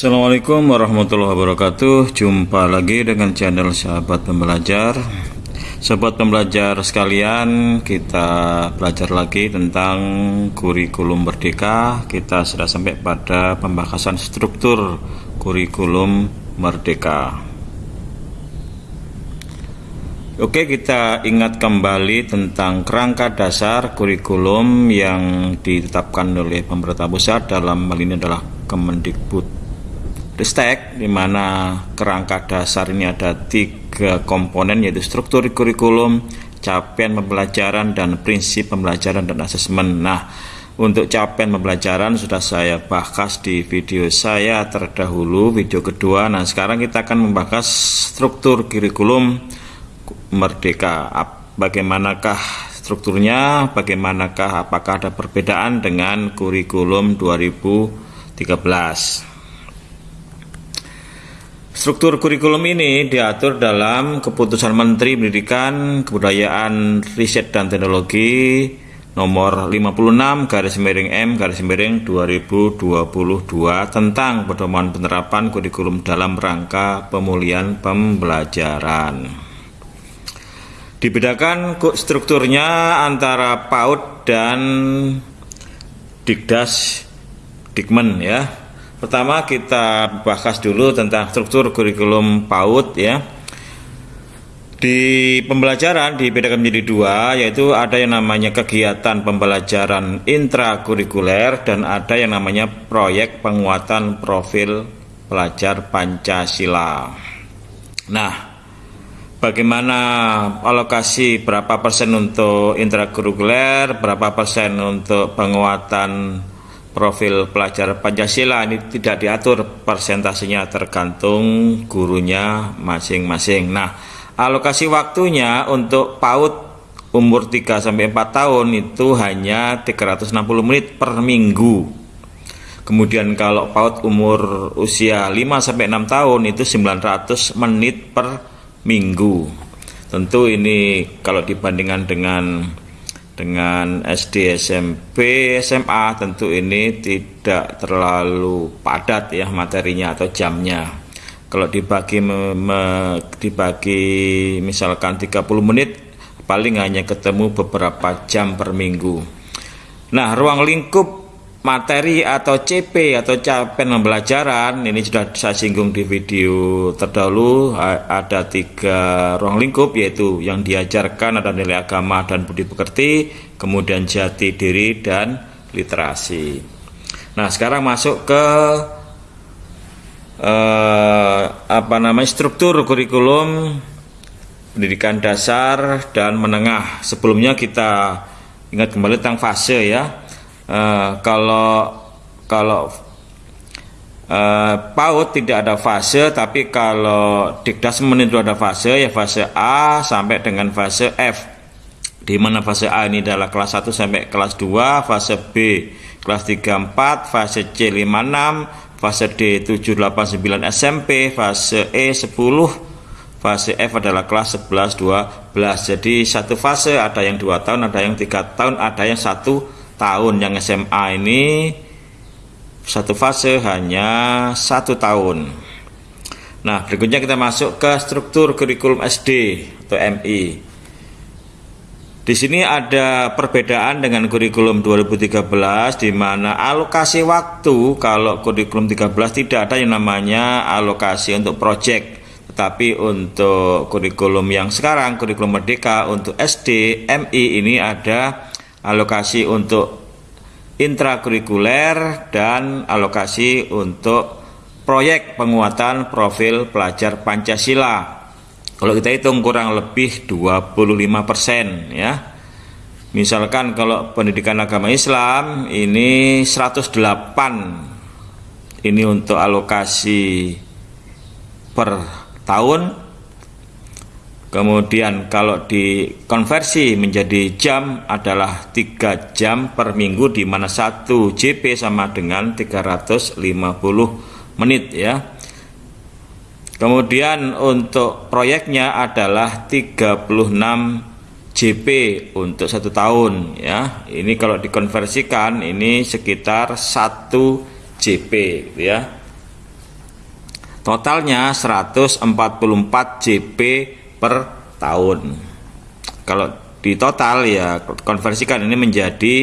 Assalamualaikum warahmatullahi wabarakatuh. Jumpa lagi dengan channel sahabat pembelajar. Sahabat pembelajar sekalian Kita belajar lagi tentang kurikulum merdeka. Kita sudah sampai pada pembahasan struktur kurikulum merdeka. Oke kita ingat kembali tentang kerangka dasar kurikulum yang ditetapkan oleh pemerintah pusat dalam hal ini adalah Kemendikbud Ristek di mana kerangka dasar ini ada tiga komponen yaitu struktur kurikulum, capaian pembelajaran dan prinsip pembelajaran dan asesmen. Nah, untuk capaian pembelajaran sudah saya bahas di video saya terdahulu, video kedua. Nah, sekarang kita akan membahas struktur kurikulum merdeka. Bagaimanakah strukturnya? Bagaimanakah apakah ada perbedaan dengan kurikulum 2013? Struktur kurikulum ini diatur dalam Keputusan Menteri Pendidikan, Kebudayaan, Riset dan Teknologi nomor 56 garis miring M garis miring 2022 tentang pedoman penerapan kurikulum dalam rangka pemulihan pembelajaran. Dibedakan strukturnya antara PAUD dan Dikdas Dikmen ya Pertama kita bahas dulu tentang struktur kurikulum PAUD ya. Di pembelajaran dibedakan menjadi dua, yaitu ada yang namanya kegiatan pembelajaran intrakurikuler dan ada yang namanya proyek penguatan profil pelajar Pancasila. Nah, bagaimana alokasi berapa persen untuk intrakurikuler, berapa persen untuk penguatan profil pelajar Pancasila ini tidak diatur persentasenya tergantung gurunya masing-masing. Nah, alokasi waktunya untuk PAUD umur 3 sampai 4 tahun itu hanya 360 menit per minggu. Kemudian kalau PAUD umur usia 5 sampai 6 tahun itu 900 menit per minggu. Tentu ini kalau dibandingkan dengan dengan SD, SMP, SMA tentu ini tidak terlalu padat ya materinya atau jamnya. Kalau dibagi me, me, dibagi misalkan 30 menit paling hanya ketemu beberapa jam per minggu. Nah, ruang lingkup materi atau CP atau capaian pembelajaran ini sudah saya singgung di video terdahulu ada tiga ruang lingkup yaitu yang diajarkan ada nilai agama dan budi pekerti kemudian jati diri dan literasi. Nah sekarang masuk ke eh, apa namanya struktur kurikulum pendidikan dasar dan menengah. Sebelumnya kita ingat kembali tentang fase ya Uh, kalau kalau uh, PAUD tidak ada fase, tapi kalau Dikdasmen itu ada fase, ya fase A sampai dengan fase F. Di mana fase A ini adalah kelas 1 sampai kelas 2, fase B kelas 3 4, fase C 5 6, fase D 7 8 9 SMP, fase E 10, fase F adalah kelas 11 12. Jadi satu fase ada yang dua tahun, ada yang tiga tahun, ada yang satu tahun yang SMA ini satu fase hanya satu tahun. Nah berikutnya kita masuk ke struktur kurikulum SD atau MI di sini ada perbedaan dengan kurikulum 2013 di mana alokasi waktu kalau kurikulum 13 tidak ada yang namanya alokasi untuk proyek tetapi untuk kurikulum yang sekarang kurikulum merdeka untuk SD MI ini ada alokasi untuk intrakurikuler dan alokasi untuk proyek penguatan profil pelajar Pancasila. Kalau kita hitung kurang lebih 25% ya. Misalkan kalau pendidikan agama Islam ini 108 ini untuk alokasi per tahun Kemudian kalau dikonversi menjadi jam adalah 3 jam per minggu di mana 1 JP sama dengan 350 menit ya. Kemudian untuk proyeknya adalah 36 JP untuk satu tahun ya. Ini kalau dikonversikan ini sekitar 1 JP ya. Totalnya 144 JP per tahun. Kalau di total ya konversikan ini menjadi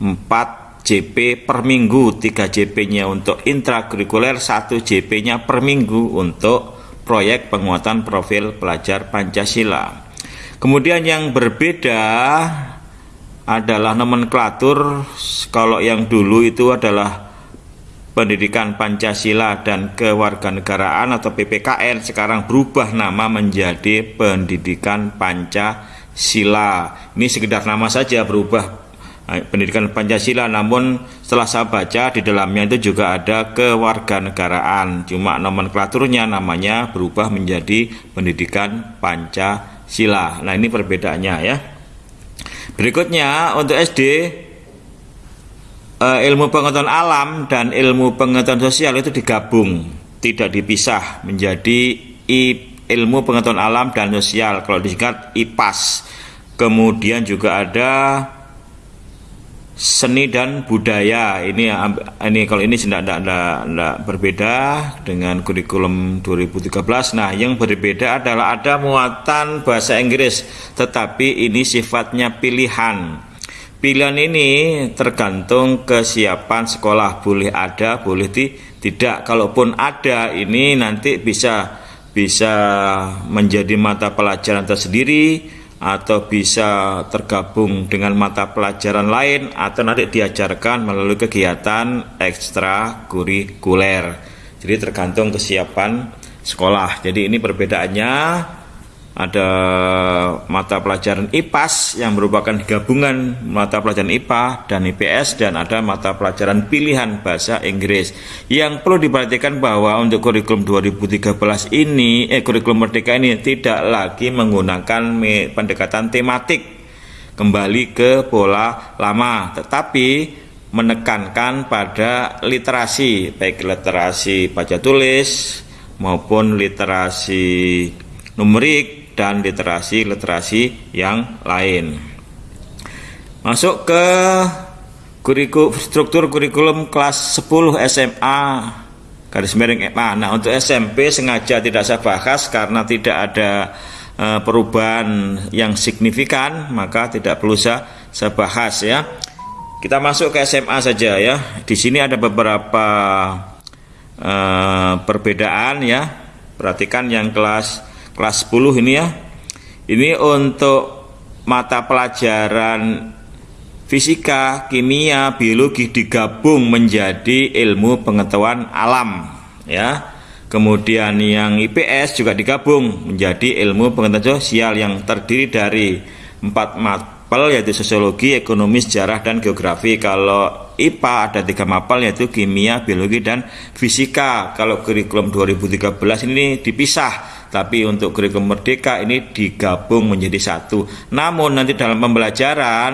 4 JP per minggu 3 JP-nya untuk intrakurikuler 1 JP-nya per minggu untuk proyek penguatan profil pelajar Pancasila kemudian yang berbeda adalah nomenklatur kalau yang dulu itu adalah pendidikan Pancasila dan kewarganegaraan atau PPKN sekarang berubah nama menjadi pendidikan Pancasila. Ini sekedar nama saja berubah pendidikan Pancasila. Namun setelah saya baca di dalamnya itu juga ada kewarganegaraan. Cuma nomenklaturnya namanya berubah menjadi pendidikan Pancasila. Nah ini perbedaannya ya. Berikutnya untuk SD eh, ilmu pengetahuan alam dan ilmu pengetahuan sosial itu digabung tidak dipisah menjadi ilmu pengetahuan alam dan sosial. Kalau disingkat IPAS kemudian juga ada seni dan budaya. Ini ini kalau ini tidak tidak tidak berbeda dengan kurikulum 2013 nah yang berbeda adalah ada muatan bahasa Inggris tetapi ini sifatnya pilihan pilihan ini tergantung kesiapan sekolah boleh ada boleh di, tidak kalaupun ada ini nanti bisa bisa menjadi mata pelajaran tersendiri atau bisa tergabung dengan mata pelajaran lain atau nanti diajarkan melalui kegiatan ekstrakurikuler. Jadi tergantung kesiapan sekolah. Jadi ini perbedaannya ada mata pelajaran IPAS yang merupakan gabungan mata pelajaran IPA dan IPS dan ada mata pelajaran pilihan bahasa Inggris. Yang perlu diperhatikan bahwa untuk kurikulum 2013 ini eh kurikulum merdeka ini tidak lagi menggunakan pendekatan tematik kembali ke pola lama, tetapi menekankan pada literasi baik literasi baca tulis maupun literasi numerik dan literasi-literasi yang lain. Masuk ke struktur kurikulum kelas 10 SMA garis miring SMA. Nah, untuk SMP sengaja tidak saya bahas karena tidak ada e, perubahan yang signifikan, maka tidak perlu saya, saya bahas ya. Kita masuk ke SMA saja ya. Di sini ada beberapa e, perbedaan ya. Perhatikan yang kelas kelas 10 ini ya. Ini untuk mata pelajaran fisika, kimia, biologi digabung menjadi ilmu pengetahuan alam ya. Kemudian yang IPS juga digabung menjadi ilmu pengetahuan sosial yang terdiri dari empat mapel yaitu sosiologi, ekonomi, sejarah, dan geografi. Kalau IPA ada tiga mapel yaitu kimia, biologi, dan fisika. Kalau kurikulum 2013 ini dipisah tapi untuk kurikulum merdeka ini digabung menjadi satu. Namun nanti dalam pembelajaran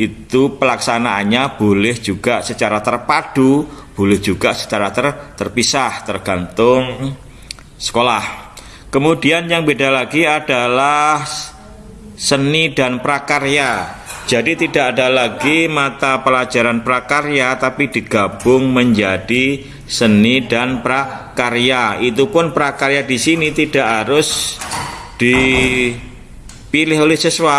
itu pelaksanaannya boleh juga secara terpadu, boleh juga secara ter, terpisah tergantung sekolah. Kemudian yang beda lagi adalah seni dan prakarya. Jadi tidak ada lagi mata pelajaran prakarya tapi digabung menjadi seni dan prakarya. Itu pun prakarya di sini tidak harus dipilih oleh siswa,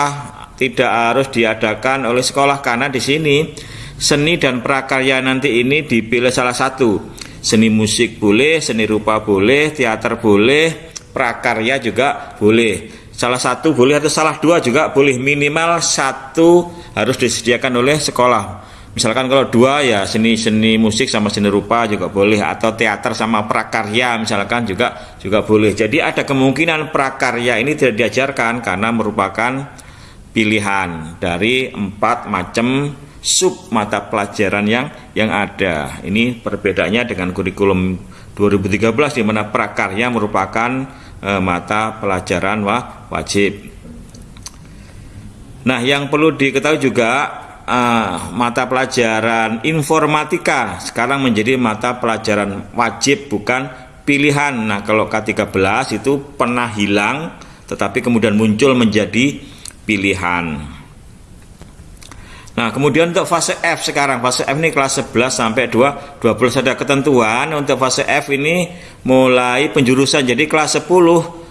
tidak harus diadakan oleh sekolah karena di sini seni dan prakarya nanti ini dipilih salah satu. Seni musik boleh, seni rupa boleh, teater boleh, prakarya juga boleh salah satu boleh atau salah dua juga boleh. Minimal satu harus disediakan oleh sekolah. Misalkan kalau dua ya seni seni musik sama seni rupa juga boleh. Atau teater sama prakarya misalkan juga juga boleh. Jadi ada kemungkinan prakarya ini tidak diajarkan karena merupakan pilihan dari empat macam sub mata pelajaran yang yang ada. Ini perbedaannya dengan kurikulum 2013 di mana prakarya merupakan e, mata pelajaran wah, wajib. Nah, yang perlu diketahui juga uh, mata pelajaran informatika sekarang menjadi mata pelajaran wajib bukan pilihan. Nah, kalau K13 itu pernah hilang tetapi kemudian muncul menjadi pilihan. Nah, kemudian untuk fase F sekarang, fase F ini kelas 11 sampai 2, 12 ada ketentuan. Untuk fase F ini mulai penjurusan. Jadi kelas 10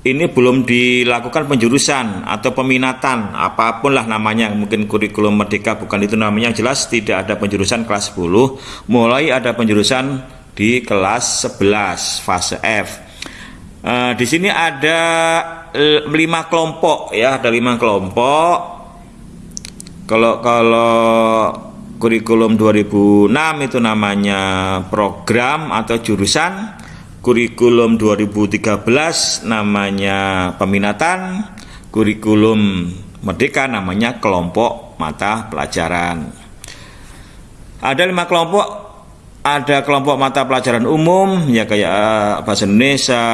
ini belum dilakukan penjurusan atau peminatan. Apa pun lah namanya. Mungkin kurikulum merdeka bukan itu namanya. Jelas tidak ada penjurusan kelas 10 mulai ada penjurusan di kelas 11 fase F. E, di sini ada lima kelompok ya. Ada lima kelompok kalau kalau kurikulum 2006 itu namanya program atau jurusan. Kurikulum 2013 namanya peminatan, kurikulum merdeka namanya kelompok mata pelajaran. Ada lima kelompok, ada kelompok mata pelajaran umum ya kayak eh, bahasa Indonesia,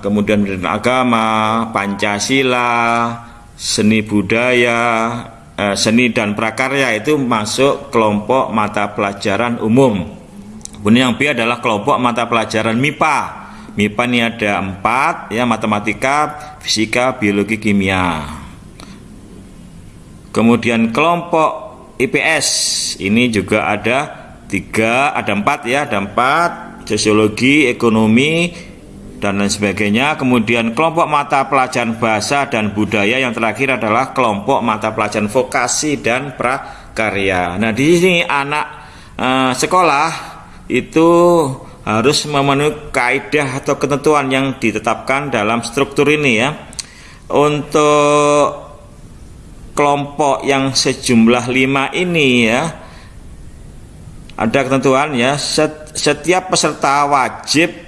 kemudian agama, Pancasila, seni budaya, eh, seni dan prakarya itu masuk kelompok mata pelajaran umum. Kemudian yang B adalah kelompok mata pelajaran MIPA. MIPA ini ada empat, ya matematika, fisika, biologi, kimia. Kemudian kelompok IPS ini juga ada tiga, ada empat ya, ada empat, sosiologi, ekonomi, dan lain sebagainya. Kemudian kelompok mata pelajaran bahasa dan budaya yang terakhir adalah kelompok mata pelajaran vokasi dan prakarya. Nah di sini anak uh, sekolah itu harus memenuhi kaidah atau ketentuan yang ditetapkan dalam struktur ini ya. Untuk kelompok yang sejumlah lima ini ya ada ketentuan ya setiap peserta wajib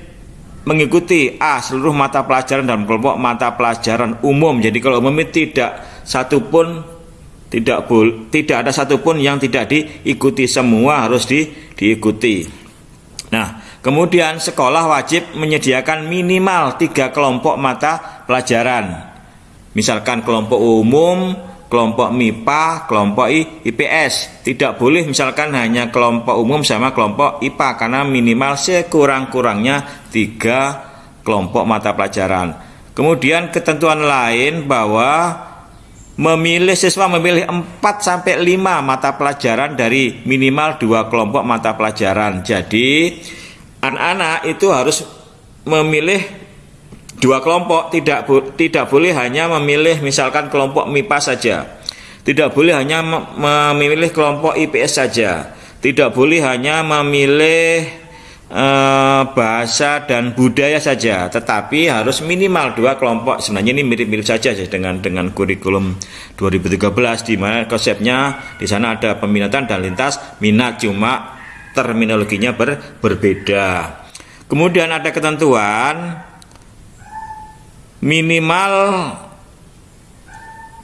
mengikuti A seluruh mata pelajaran dalam kelompok mata pelajaran umum. Jadi kalau umum tidak satupun tidak tidak ada satupun yang tidak diikuti. Semua harus di, diikuti. Nah, kemudian sekolah wajib menyediakan minimal tiga kelompok mata pelajaran. Misalkan kelompok umum, kelompok MIPA, kelompok IPS. Tidak boleh misalkan hanya kelompok umum sama kelompok IPA karena minimal sekurang-kurangnya tiga kelompok mata pelajaran. Kemudian ketentuan lain bahwa memilih siswa memilih 4 sampai 5 mata pelajaran dari minimal dua kelompok mata pelajaran. Jadi anak-anak itu harus memilih dua kelompok, tidak tidak boleh hanya memilih misalkan kelompok MIPA saja. Tidak boleh hanya memilih kelompok IPS saja. Tidak boleh hanya memilih bahasa dan budaya saja, tetapi harus minimal dua kelompok. Sebenarnya ini mirip-mirip saja dengan dengan kurikulum 2013 di mana konsepnya di sana ada peminatan dan lintas minat cuma terminologinya ber, berbeda. Kemudian ada ketentuan minimal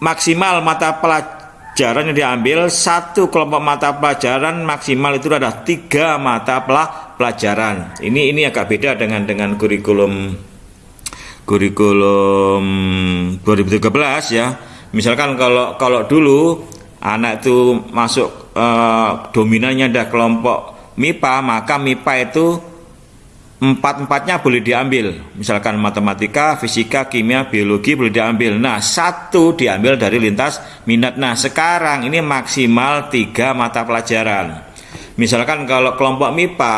maksimal mata pelajaran yang diambil satu kelompok mata pelajaran maksimal itu adalah tiga mata pelajaran. Ini ini agak beda dengan dengan kurikulum kurikulum 2013 ya. Misalkan kalau kalau dulu anak itu masuk eh, dominannya ada kelompok MIPA, maka MIPA itu empat-empatnya boleh diambil. Misalkan matematika, fisika, kimia, biologi boleh diambil. Nah satu diambil dari lintas minat. Nah sekarang ini maksimal tiga mata pelajaran. Misalkan kalau kelompok MIPA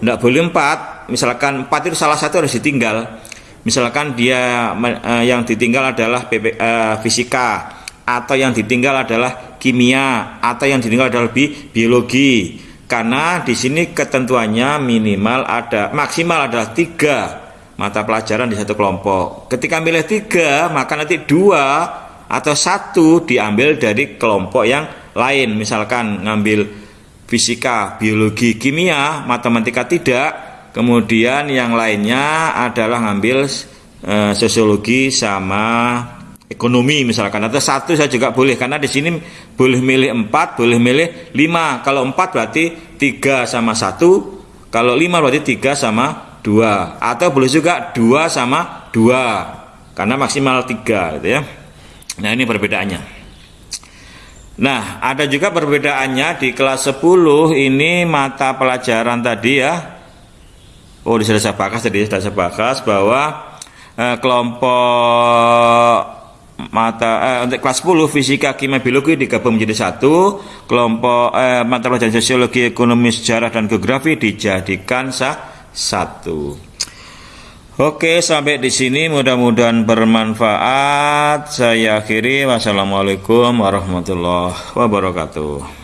tidak boleh empat. Misalkan empat itu salah satu harus ditinggal. Misalkan dia eh, yang ditinggal adalah PP, eh, fisika. Atau yang ditinggal adalah kimia. Atau yang ditinggal adalah bi biologi karena di sini ketentuannya minimal ada maksimal adalah tiga mata pelajaran di satu kelompok. Ketika milih tiga, maka nanti dua atau satu diambil dari kelompok yang lain. Misalkan ngambil fisika, biologi, kimia, matematika tidak. Kemudian yang lainnya adalah ngambil e, sosiologi sama ekonomi misalkan. Atau satu saya juga boleh karena di sini boleh milih empat boleh milih lima. Kalau empat berarti tiga sama satu. Kalau lima berarti tiga sama dua. Atau boleh juga dua sama dua. Karena maksimal tiga gitu ya. Nah ini perbedaannya. Nah ada juga perbedaannya di kelas 10 ini mata pelajaran tadi ya. Oh sudah saya bahas tadi sudah saya bahas bahwa eh, kelompok mata eh, untuk kelas 10 fisika kimia biologi digabung menjadi satu. Kelompok eh, mata pelajaran sosiologi ekonomi sejarah dan geografi dijadikan sah satu. Oke sampai di sini. Mudah-mudahan bermanfaat. Saya akhiri. Wassalamualaikum warahmatullahi wabarakatuh